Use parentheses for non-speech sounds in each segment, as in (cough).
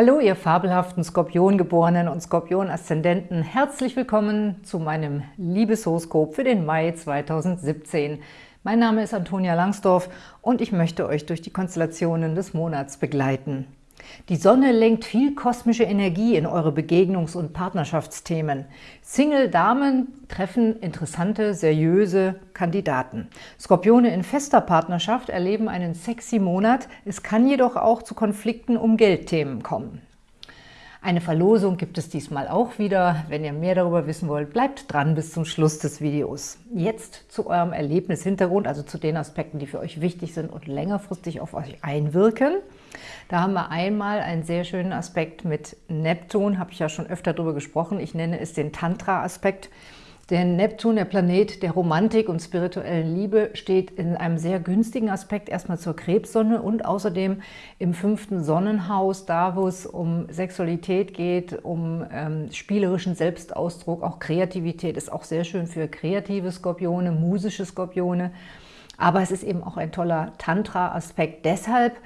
Hallo, ihr fabelhaften Skorpiongeborenen und Skorpion-Aszendenten. Herzlich willkommen zu meinem Liebeshoroskop für den Mai 2017. Mein Name ist Antonia Langsdorf und ich möchte euch durch die Konstellationen des Monats begleiten. Die Sonne lenkt viel kosmische Energie in eure Begegnungs- und Partnerschaftsthemen. Single-Damen treffen interessante, seriöse Kandidaten. Skorpione in fester Partnerschaft erleben einen sexy Monat. Es kann jedoch auch zu Konflikten um Geldthemen kommen. Eine Verlosung gibt es diesmal auch wieder. Wenn ihr mehr darüber wissen wollt, bleibt dran bis zum Schluss des Videos. Jetzt zu eurem Erlebnishintergrund, also zu den Aspekten, die für euch wichtig sind und längerfristig auf euch einwirken. Da haben wir einmal einen sehr schönen Aspekt mit Neptun, habe ich ja schon öfter darüber gesprochen. Ich nenne es den Tantra-Aspekt. Denn Neptun, der Planet der Romantik und spirituellen Liebe, steht in einem sehr günstigen Aspekt erstmal zur Krebssonne und außerdem im fünften Sonnenhaus, da wo es um Sexualität geht, um ähm, spielerischen Selbstausdruck, auch Kreativität ist auch sehr schön für kreative Skorpione, musische Skorpione. Aber es ist eben auch ein toller Tantra-Aspekt deshalb,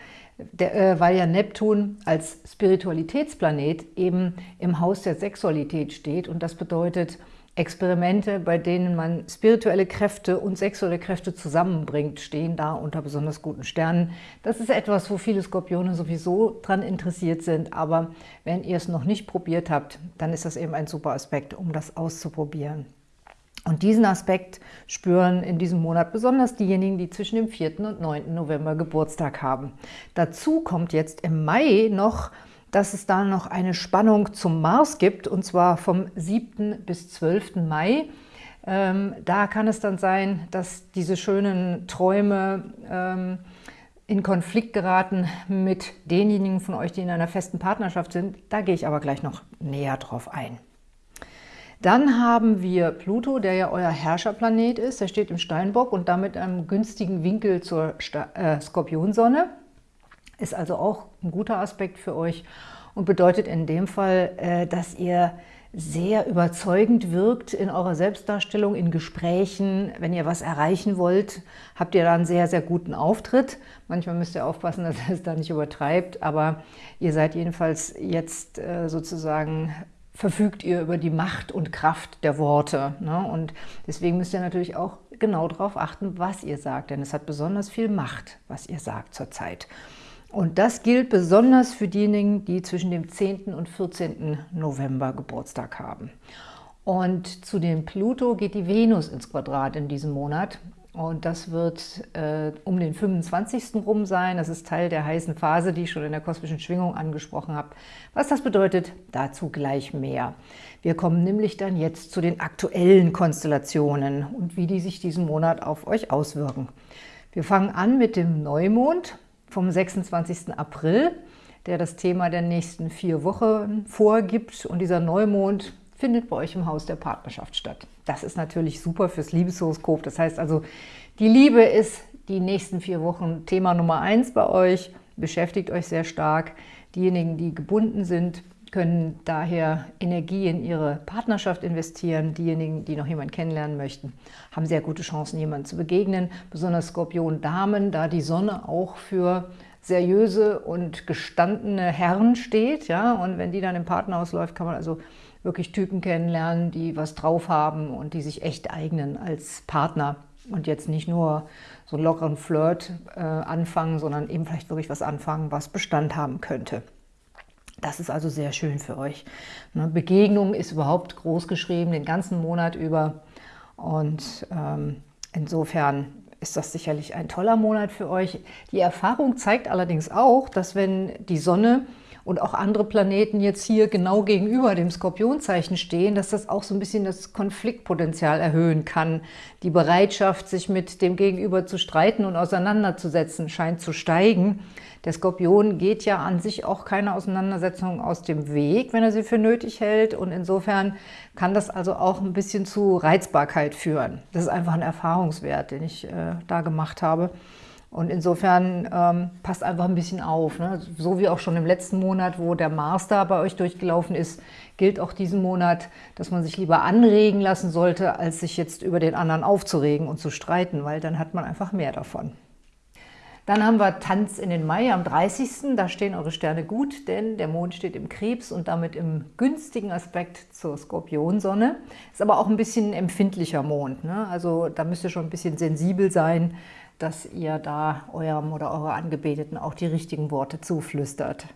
der, äh, weil ja Neptun als Spiritualitätsplanet eben im Haus der Sexualität steht und das bedeutet, Experimente, bei denen man spirituelle Kräfte und sexuelle Kräfte zusammenbringt, stehen da unter besonders guten Sternen. Das ist etwas, wo viele Skorpione sowieso dran interessiert sind, aber wenn ihr es noch nicht probiert habt, dann ist das eben ein super Aspekt, um das auszuprobieren. Und diesen Aspekt spüren in diesem Monat besonders diejenigen, die zwischen dem 4. und 9. November Geburtstag haben. Dazu kommt jetzt im Mai noch dass es da noch eine Spannung zum Mars gibt, und zwar vom 7. bis 12. Mai. Ähm, da kann es dann sein, dass diese schönen Träume ähm, in Konflikt geraten mit denjenigen von euch, die in einer festen Partnerschaft sind. Da gehe ich aber gleich noch näher drauf ein. Dann haben wir Pluto, der ja euer Herrscherplanet ist. Der steht im Steinbock und damit einem günstigen Winkel zur äh, Skorpionsonne. Ist also auch ein guter Aspekt für euch und bedeutet in dem Fall, äh, dass ihr sehr überzeugend wirkt in eurer Selbstdarstellung, in Gesprächen. Wenn ihr was erreichen wollt, habt ihr da einen sehr, sehr guten Auftritt. Manchmal müsst ihr aufpassen, (laughs) dass ihr es da nicht übertreibt, aber ihr seid jedenfalls jetzt äh, sozusagen verfügt ihr über die Macht und Kraft der Worte. Ne? Und deswegen müsst ihr natürlich auch genau darauf achten, was ihr sagt, denn es hat besonders viel Macht, was ihr sagt zurzeit. Und das gilt besonders für diejenigen, die zwischen dem 10. und 14. November Geburtstag haben. Und zu dem Pluto geht die Venus ins Quadrat in diesem Monat. Und das wird äh, um den 25. rum sein. Das ist Teil der heißen Phase, die ich schon in der kosmischen Schwingung angesprochen habe. Was das bedeutet, dazu gleich mehr. Wir kommen nämlich dann jetzt zu den aktuellen Konstellationen und wie die sich diesen Monat auf euch auswirken. Wir fangen an mit dem Neumond vom 26. April, der das Thema der nächsten vier Wochen vorgibt. Und dieser Neumond findet bei euch im Haus der Partnerschaft statt. Das ist natürlich super fürs Liebeshoroskop. Das heißt also, die Liebe ist die nächsten vier Wochen Thema Nummer eins bei euch, beschäftigt euch sehr stark. Diejenigen, die gebunden sind, können daher Energie in ihre Partnerschaft investieren. Diejenigen, die noch jemanden kennenlernen möchten, haben sehr gute Chancen, jemanden zu begegnen. Besonders Skorpion-Damen, da die Sonne auch für seriöse und gestandene Herren steht. Ja? Und wenn die dann im Partnerhaus läuft, kann man also wirklich Typen kennenlernen, die was drauf haben und die sich echt eignen als Partner und jetzt nicht nur so einen lockeren Flirt äh, anfangen, sondern eben vielleicht wirklich was anfangen, was Bestand haben könnte. Das ist also sehr schön für euch. Ne, Begegnung ist überhaupt groß geschrieben, den ganzen Monat über. Und ähm, insofern ist das sicherlich ein toller Monat für euch. Die Erfahrung zeigt allerdings auch, dass wenn die Sonne und auch andere Planeten jetzt hier genau gegenüber dem Skorpionzeichen stehen, dass das auch so ein bisschen das Konfliktpotenzial erhöhen kann. Die Bereitschaft, sich mit dem Gegenüber zu streiten und auseinanderzusetzen, scheint zu steigen. Der Skorpion geht ja an sich auch keine Auseinandersetzung aus dem Weg, wenn er sie für nötig hält. Und insofern kann das also auch ein bisschen zu Reizbarkeit führen. Das ist einfach ein Erfahrungswert, den ich äh, da gemacht habe. Und insofern ähm, passt einfach ein bisschen auf. Ne? So wie auch schon im letzten Monat, wo der Mars da bei euch durchgelaufen ist, gilt auch diesen Monat, dass man sich lieber anregen lassen sollte, als sich jetzt über den anderen aufzuregen und zu streiten, weil dann hat man einfach mehr davon. Dann haben wir Tanz in den Mai am 30. Da stehen eure Sterne gut, denn der Mond steht im Krebs und damit im günstigen Aspekt zur Skorpionsonne. Ist aber auch ein bisschen empfindlicher Mond. Ne? Also da müsst ihr schon ein bisschen sensibel sein, dass ihr da eurem oder eurer Angebeteten auch die richtigen Worte zuflüstert.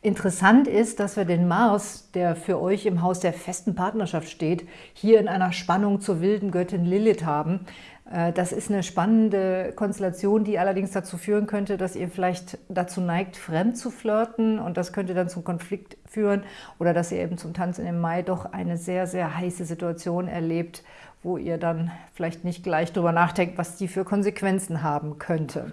Interessant ist, dass wir den Mars, der für euch im Haus der festen Partnerschaft steht, hier in einer Spannung zur wilden Göttin Lilith haben. Äh, das ist eine spannende Konstellation, die allerdings dazu führen könnte, dass ihr vielleicht dazu neigt, fremd zu flirten und das könnte dann zum Konflikt führen oder dass ihr eben zum Tanzen im Mai doch eine sehr, sehr heiße Situation erlebt, wo ihr dann vielleicht nicht gleich darüber nachdenkt, was die für Konsequenzen haben könnte.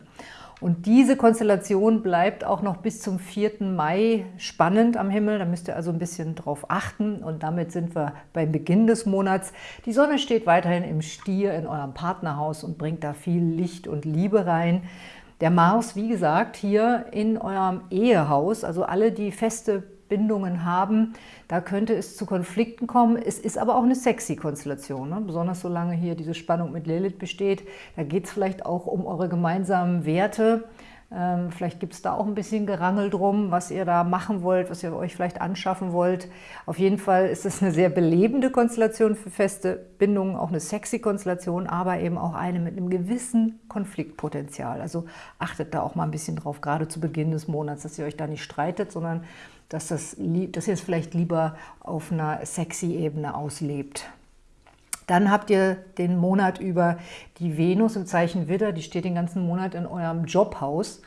Und diese Konstellation bleibt auch noch bis zum 4. Mai spannend am Himmel. Da müsst ihr also ein bisschen drauf achten. Und damit sind wir beim Beginn des Monats. Die Sonne steht weiterhin im Stier in eurem Partnerhaus und bringt da viel Licht und Liebe rein. Der Mars, wie gesagt, hier in eurem Ehehaus, also alle, die feste Bindungen haben, da könnte es zu Konflikten kommen. Es ist aber auch eine sexy Konstellation, ne? besonders solange hier diese Spannung mit Lilith besteht. Da geht es vielleicht auch um eure gemeinsamen Werte. Ähm, vielleicht gibt es da auch ein bisschen Gerangel drum, was ihr da machen wollt, was ihr euch vielleicht anschaffen wollt. Auf jeden Fall ist es eine sehr belebende Konstellation für feste Bindungen, auch eine sexy Konstellation, aber eben auch eine mit einem gewissen Konfliktpotenzial. Also achtet da auch mal ein bisschen drauf, gerade zu Beginn des Monats, dass ihr euch da nicht streitet, sondern dass, das, dass ihr es vielleicht lieber auf einer sexy Ebene auslebt. Dann habt ihr den Monat über die Venus im Zeichen Widder, die steht den ganzen Monat in eurem Jobhaus.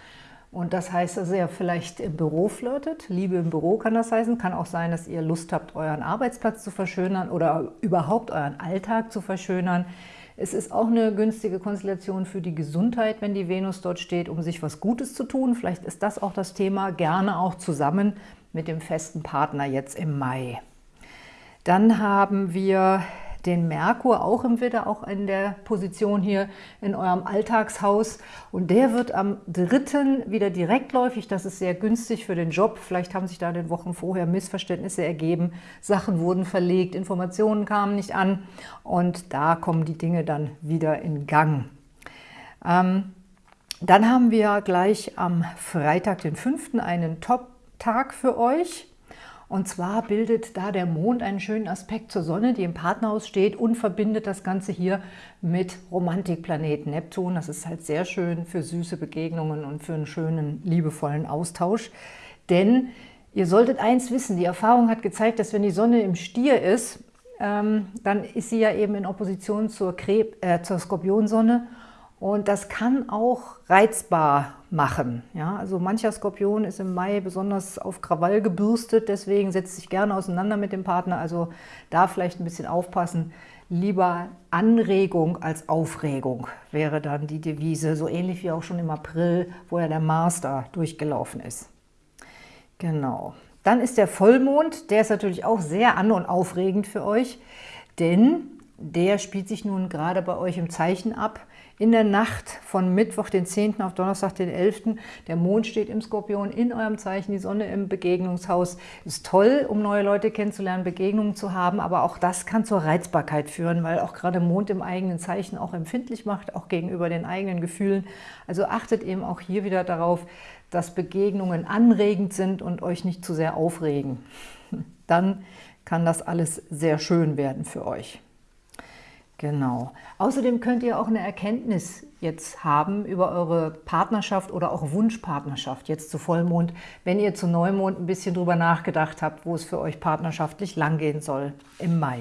Und das heißt, dass ihr vielleicht im Büro flirtet. Liebe im Büro kann das heißen. Kann auch sein, dass ihr Lust habt, euren Arbeitsplatz zu verschönern oder überhaupt euren Alltag zu verschönern. Es ist auch eine günstige Konstellation für die Gesundheit, wenn die Venus dort steht, um sich was Gutes zu tun. Vielleicht ist das auch das Thema, gerne auch zusammen mit dem festen Partner jetzt im Mai. Dann haben wir den Merkur auch im Widder, auch in der Position hier in eurem Alltagshaus. Und der wird am 3. wieder direktläufig. Das ist sehr günstig für den Job. Vielleicht haben sich da in den Wochen vorher Missverständnisse ergeben. Sachen wurden verlegt, Informationen kamen nicht an. Und da kommen die Dinge dann wieder in Gang. Ähm, dann haben wir gleich am Freitag, den 5. einen Top Tag für euch. Und zwar bildet da der Mond einen schönen Aspekt zur Sonne, die im Partnerhaus steht und verbindet das Ganze hier mit Romantikplaneten Neptun. Das ist halt sehr schön für süße Begegnungen und für einen schönen, liebevollen Austausch. Denn ihr solltet eins wissen, die Erfahrung hat gezeigt, dass wenn die Sonne im Stier ist, ähm, dann ist sie ja eben in Opposition zur, Kreb, äh, zur Skorpionsonne und das kann auch reizbar machen. Ja, also mancher Skorpion ist im Mai besonders auf Krawall gebürstet, deswegen setzt sich gerne auseinander mit dem Partner. Also da vielleicht ein bisschen aufpassen. Lieber Anregung als Aufregung wäre dann die Devise, so ähnlich wie auch schon im April, wo ja der da durchgelaufen ist. Genau. Dann ist der Vollmond, der ist natürlich auch sehr an- und aufregend für euch, denn der spielt sich nun gerade bei euch im Zeichen ab in der Nacht von Mittwoch, den 10. auf Donnerstag, den 11. Der Mond steht im Skorpion in eurem Zeichen, die Sonne im Begegnungshaus. Ist toll, um neue Leute kennenzulernen, Begegnungen zu haben, aber auch das kann zur Reizbarkeit führen, weil auch gerade Mond im eigenen Zeichen auch empfindlich macht, auch gegenüber den eigenen Gefühlen. Also achtet eben auch hier wieder darauf, dass Begegnungen anregend sind und euch nicht zu sehr aufregen. (laughs) Dann kann das alles sehr schön werden für euch. Genau. Außerdem könnt ihr auch eine Erkenntnis jetzt haben über eure Partnerschaft oder auch Wunschpartnerschaft jetzt zu Vollmond, wenn ihr zu Neumond ein bisschen drüber nachgedacht habt, wo es für euch partnerschaftlich langgehen soll im Mai.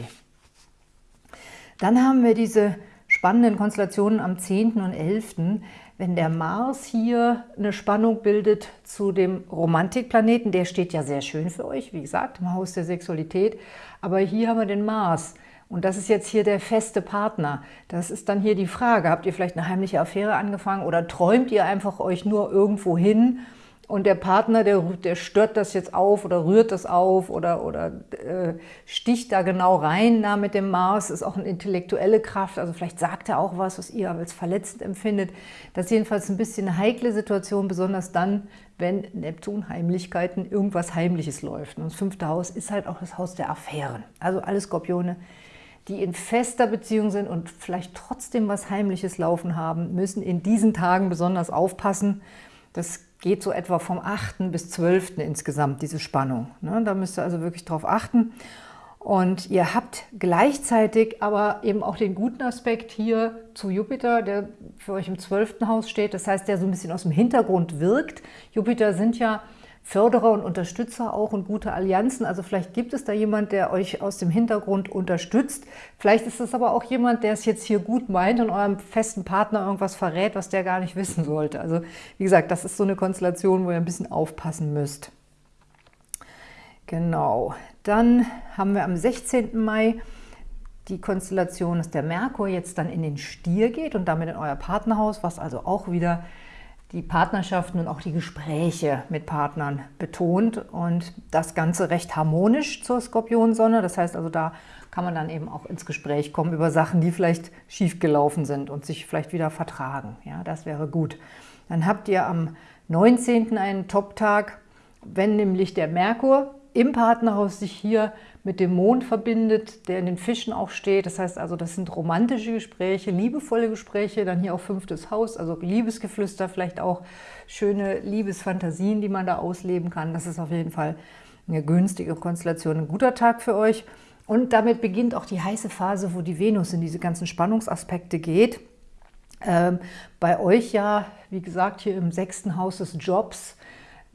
Dann haben wir diese spannenden Konstellationen am 10. und 11., wenn der Mars hier eine Spannung bildet zu dem Romantikplaneten, der steht ja sehr schön für euch, wie gesagt, im Haus der Sexualität, aber hier haben wir den Mars, und das ist jetzt hier der feste Partner. Das ist dann hier die Frage, habt ihr vielleicht eine heimliche Affäre angefangen oder träumt ihr einfach euch nur irgendwo hin und der Partner, der, der stört das jetzt auf oder rührt das auf oder, oder äh, sticht da genau rein da mit dem Mars, ist auch eine intellektuelle Kraft, also vielleicht sagt er auch was, was ihr als verletzend empfindet. Das ist jedenfalls ein bisschen eine heikle Situation, besonders dann, wenn Neptun Heimlichkeiten, irgendwas Heimliches läuft. Und das fünfte Haus ist halt auch das Haus der Affären. Also alle Skorpione, die in fester Beziehung sind und vielleicht trotzdem was Heimliches laufen haben, müssen in diesen Tagen besonders aufpassen. Das geht so etwa vom 8. bis 12. insgesamt, diese Spannung. Ne? Da müsst ihr also wirklich drauf achten. Und ihr habt gleichzeitig aber eben auch den guten Aspekt hier zu Jupiter, der für euch im 12. Haus steht. Das heißt, der so ein bisschen aus dem Hintergrund wirkt. Jupiter sind ja Förderer und Unterstützer auch und gute Allianzen. Also vielleicht gibt es da jemand, der euch aus dem Hintergrund unterstützt. Vielleicht ist es aber auch jemand, der es jetzt hier gut meint und eurem festen Partner irgendwas verrät, was der gar nicht wissen sollte. Also wie gesagt, das ist so eine Konstellation, wo ihr ein bisschen aufpassen müsst. Genau, dann haben wir am 16. Mai die Konstellation, dass der Merkur jetzt dann in den Stier geht und damit in euer Partnerhaus, was also auch wieder die Partnerschaften und auch die Gespräche mit Partnern betont und das Ganze recht harmonisch zur Skorpionsonne. Das heißt also, da kann man dann eben auch ins Gespräch kommen über Sachen, die vielleicht schiefgelaufen sind und sich vielleicht wieder vertragen. Ja, das wäre gut. Dann habt ihr am 19. einen Top-Tag, wenn nämlich der Merkur im Partnerhaus sich hier mit dem Mond verbindet, der in den Fischen auch steht. Das heißt also, das sind romantische Gespräche, liebevolle Gespräche, dann hier auch fünftes Haus, also Liebesgeflüster, vielleicht auch schöne Liebesfantasien, die man da ausleben kann. Das ist auf jeden Fall eine günstige Konstellation, ein guter Tag für euch. Und damit beginnt auch die heiße Phase, wo die Venus in diese ganzen Spannungsaspekte geht. Ähm, bei euch ja, wie gesagt, hier im sechsten Haus des Jobs,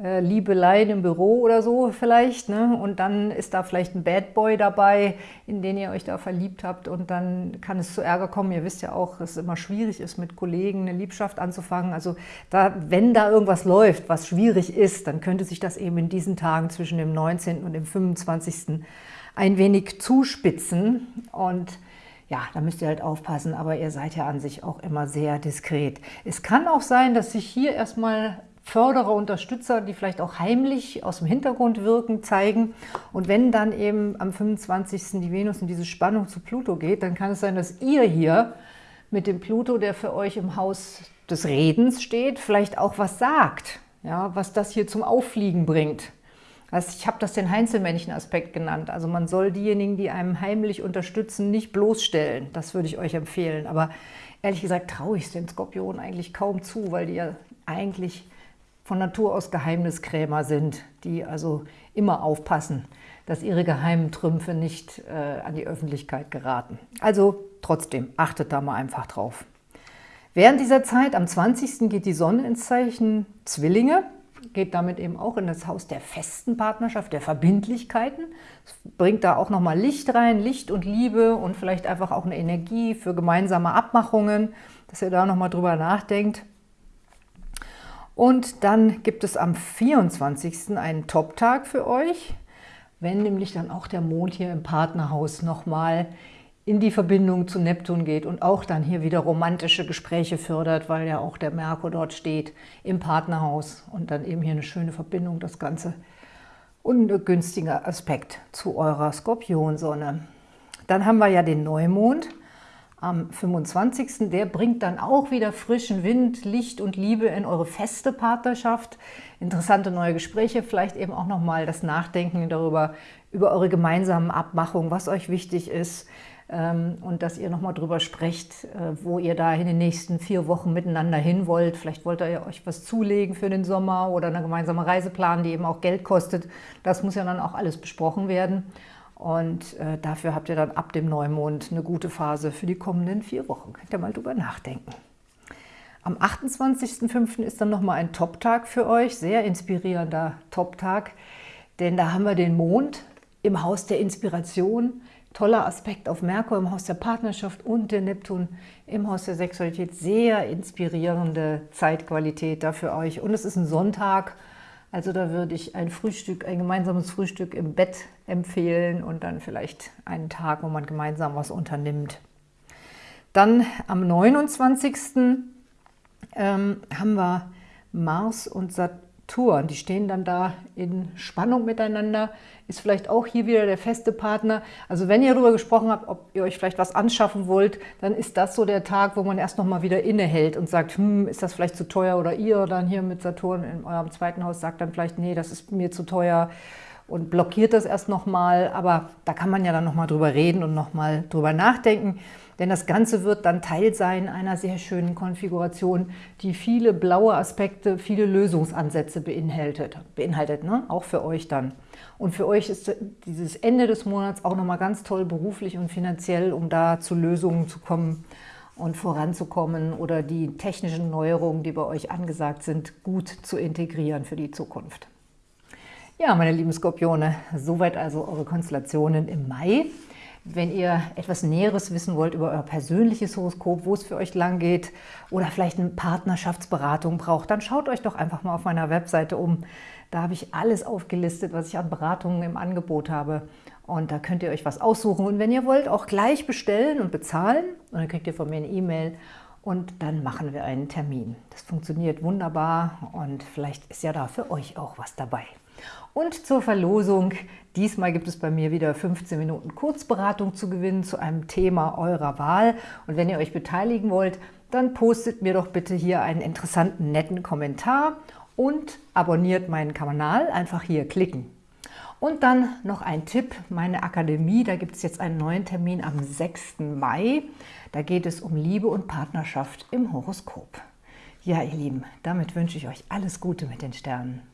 äh, Liebeleien im Büro oder so vielleicht. Ne? Und dann ist da vielleicht ein Bad Boy dabei, in den ihr euch da verliebt habt. Und dann kann es zu Ärger kommen. Ihr wisst ja auch, dass es immer schwierig ist, mit Kollegen eine Liebschaft anzufangen. Also da, wenn da irgendwas läuft, was schwierig ist, dann könnte sich das eben in diesen Tagen zwischen dem 19. und dem 25. ein wenig zuspitzen. Und ja, da müsst ihr halt aufpassen, aber ihr seid ja an sich auch immer sehr diskret. Es kann auch sein, dass sich hier erstmal Förderer, Unterstützer, die vielleicht auch heimlich aus dem Hintergrund wirken, zeigen. Und wenn dann eben am 25. die Venus in diese Spannung zu Pluto geht, dann kann es sein, dass ihr hier mit dem Pluto, der für euch im Haus des Redens steht, vielleicht auch was sagt, ja, was das hier zum Auffliegen bringt. Also ich habe das den Heinzelmännchen-Aspekt genannt. Also man soll diejenigen, die einem heimlich unterstützen, nicht bloßstellen. Das würde ich euch empfehlen. Aber ehrlich gesagt traue ich es den Skorpionen eigentlich kaum zu, weil die ja eigentlich von Natur aus Geheimniskrämer sind, die also immer aufpassen, dass ihre geheimen Trümpfe nicht äh, an die Öffentlichkeit geraten. Also trotzdem, achtet da mal einfach drauf. Während dieser Zeit, am 20. geht die Sonne ins Zeichen Zwillinge, geht damit eben auch in das Haus der festen Partnerschaft, der Verbindlichkeiten. Es bringt da auch nochmal Licht rein, Licht und Liebe und vielleicht einfach auch eine Energie für gemeinsame Abmachungen, dass ihr da nochmal drüber nachdenkt. Und dann gibt es am 24. einen Top-Tag für euch, wenn nämlich dann auch der Mond hier im Partnerhaus nochmal in die Verbindung zu Neptun geht und auch dann hier wieder romantische Gespräche fördert, weil ja auch der Merkur dort steht im Partnerhaus und dann eben hier eine schöne Verbindung, das Ganze und ein günstiger Aspekt zu eurer Skorpionsonne. Dann haben wir ja den Neumond am 25. Der bringt dann auch wieder frischen Wind, Licht und Liebe in eure feste Partnerschaft. Interessante neue Gespräche, vielleicht eben auch nochmal das Nachdenken darüber, über eure gemeinsamen Abmachungen, was euch wichtig ist ähm, und dass ihr nochmal drüber sprecht, äh, wo ihr da in den nächsten vier Wochen miteinander hin wollt. Vielleicht wollt ihr euch was zulegen für den Sommer oder eine gemeinsame Reise planen, die eben auch Geld kostet. Das muss ja dann auch alles besprochen werden. Und äh, dafür habt ihr dann ab dem Neumond eine gute Phase für die kommenden vier Wochen. Könnt ihr mal drüber nachdenken. Am 28.05. ist dann nochmal ein Top-Tag für euch, sehr inspirierender Top-Tag, denn da haben wir den Mond im Haus der Inspiration, toller Aspekt auf Merkur im Haus der Partnerschaft und der Neptun im Haus der Sexualität, sehr inspirierende Zeitqualität da für euch. Und es ist ein Sonntag, also da würde ich ein Frühstück, ein gemeinsames Frühstück im Bett empfehlen und dann vielleicht einen Tag, wo man gemeinsam was unternimmt. Dann am 29. Ähm, haben wir Mars und Saturn Saturn. Die stehen dann da in Spannung miteinander, ist vielleicht auch hier wieder der feste Partner. Also wenn ihr darüber gesprochen habt, ob ihr euch vielleicht was anschaffen wollt, dann ist das so der Tag, wo man erst noch mal wieder innehält und sagt, hm, ist das vielleicht zu teuer? Oder ihr dann hier mit Saturn in eurem zweiten Haus sagt dann vielleicht, nee, das ist mir zu teuer und blockiert das erst nochmal, aber da kann man ja dann nochmal drüber reden und nochmal drüber nachdenken, denn das Ganze wird dann Teil sein einer sehr schönen Konfiguration, die viele blaue Aspekte, viele Lösungsansätze beinhaltet, beinhaltet ne? auch für euch dann. Und für euch ist dieses Ende des Monats auch nochmal ganz toll beruflich und finanziell, um da zu Lösungen zu kommen und voranzukommen oder die technischen Neuerungen, die bei euch angesagt sind, gut zu integrieren für die Zukunft. Ja, meine lieben Skorpione, soweit also eure Konstellationen im Mai. Wenn ihr etwas Näheres wissen wollt über euer persönliches Horoskop, wo es für euch lang geht oder vielleicht eine Partnerschaftsberatung braucht, dann schaut euch doch einfach mal auf meiner Webseite um. Da habe ich alles aufgelistet, was ich an Beratungen im Angebot habe. Und da könnt ihr euch was aussuchen. Und wenn ihr wollt, auch gleich bestellen und bezahlen. Und dann kriegt ihr von mir eine E-Mail und dann machen wir einen Termin. Das funktioniert wunderbar und vielleicht ist ja da für euch auch was dabei. Und zur Verlosung, diesmal gibt es bei mir wieder 15 Minuten Kurzberatung zu gewinnen zu einem Thema eurer Wahl. Und wenn ihr euch beteiligen wollt, dann postet mir doch bitte hier einen interessanten, netten Kommentar und abonniert meinen Kanal. Einfach hier klicken. Und dann noch ein Tipp, meine Akademie, da gibt es jetzt einen neuen Termin am 6. Mai. Da geht es um Liebe und Partnerschaft im Horoskop. Ja, ihr Lieben, damit wünsche ich euch alles Gute mit den Sternen.